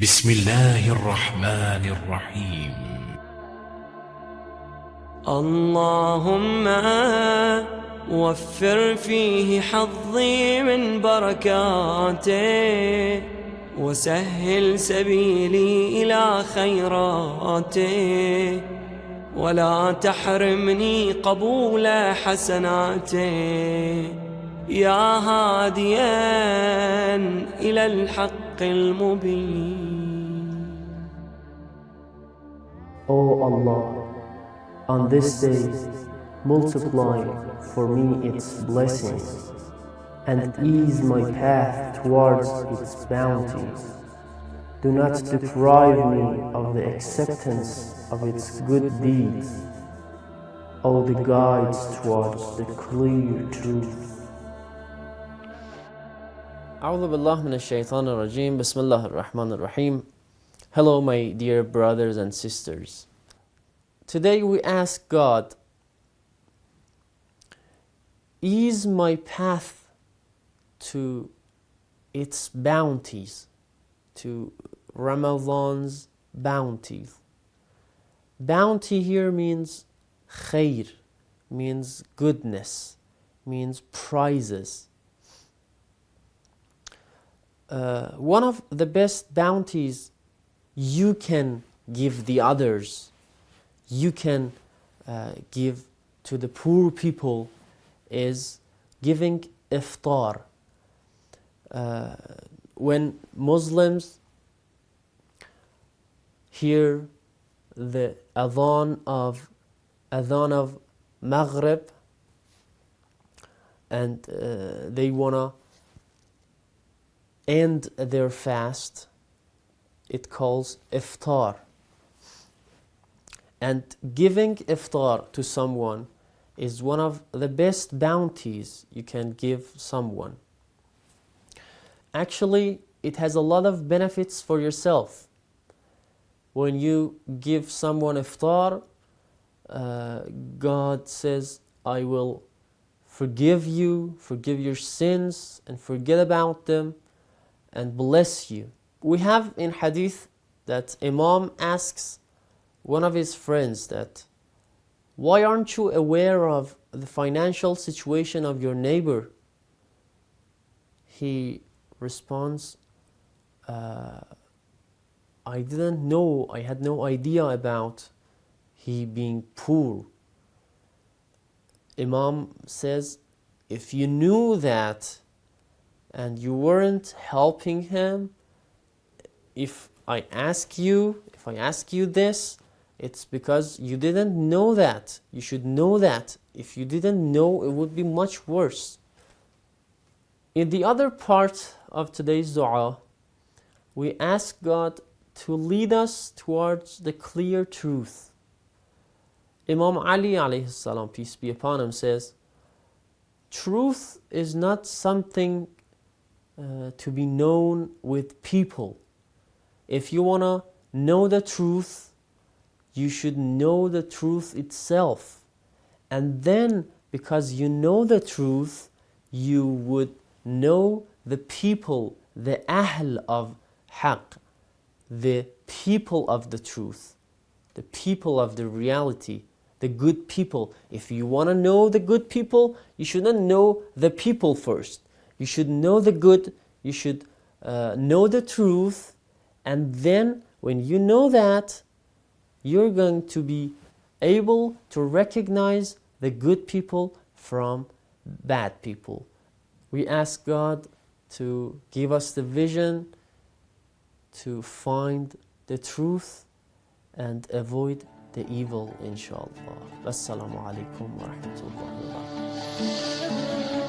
بسم الله الرحمن الرحيم. اللهم وفر فيه حظي من بركاته وسهل سبيلي إلى خيراته. ولا تحرمني قبول حسناته. يا هاديا إلى الحق المبين. O Allah, on this day, multiply for me its blessings and ease my path towards its bounties. Do not deprive me of the acceptance of its good deeds, O the guides towards the clear truth. أعوذ بالله من الشيطان الرجيم بسم الله الرحمن الرحيم Hello my dear brothers and sisters. Today we ask God Ease my path to its bounties to Ramadan's bounties. Bounty here means khair means goodness means prizes. Uh, one of the best bounties you can give the others, you can uh, give to the poor people is giving iftar. Uh, when Muslims hear the adhan of adhan of Maghrib and uh, they wanna end their fast, it calls iftar. And giving iftar to someone is one of the best bounties you can give someone. Actually, it has a lot of benefits for yourself. When you give someone iftar, uh, God says, I will forgive you, forgive your sins, and forget about them and bless you. We have in hadith that Imam asks one of his friends that why aren't you aware of the financial situation of your neighbor? He responds, uh, I didn't know, I had no idea about he being poor. Imam says, if you knew that and you weren't helping him, if I ask you, if I ask you this, it's because you didn't know that. You should know that. If you didn't know, it would be much worse. In the other part of today's dua, we ask God to lead us towards the clear truth. Imam Ali alayhi salam, peace be upon him, says, Truth is not something uh, to be known with people. If you want to know the truth, you should know the truth itself. And then, because you know the truth, you would know the people, the ahl of haqq, the people of the truth, the people of the reality, the good people. If you want to know the good people, you shouldn't know the people first. You should know the good, you should uh, know the truth, and then when you know that, you're going to be able to recognize the good people from bad people. We ask God to give us the vision to find the truth and avoid the evil inshallah. Wassalamu alaikum wa rahmatullahi wa barakatuh.